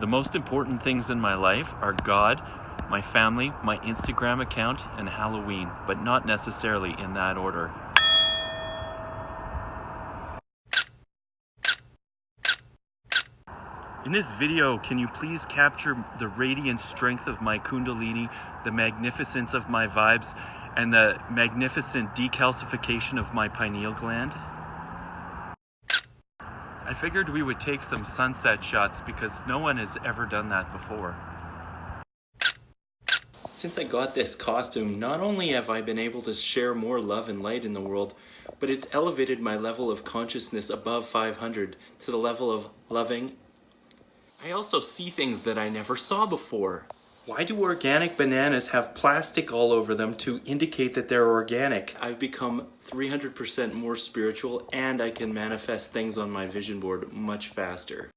The most important things in my life are God, my family, my Instagram account, and Halloween, but not necessarily in that order. In this video, can you please capture the radiant strength of my kundalini, the magnificence of my vibes, and the magnificent decalcification of my pineal gland? I figured we would take some sunset shots because no one has ever done that before. Since I got this costume, not only have I been able to share more love and light in the world, but it's elevated my level of consciousness above 500 to the level of loving. I also see things that I never saw before. Why do organic bananas have plastic all over them to indicate that they're organic? I've become 300% more spiritual and I can manifest things on my vision board much faster.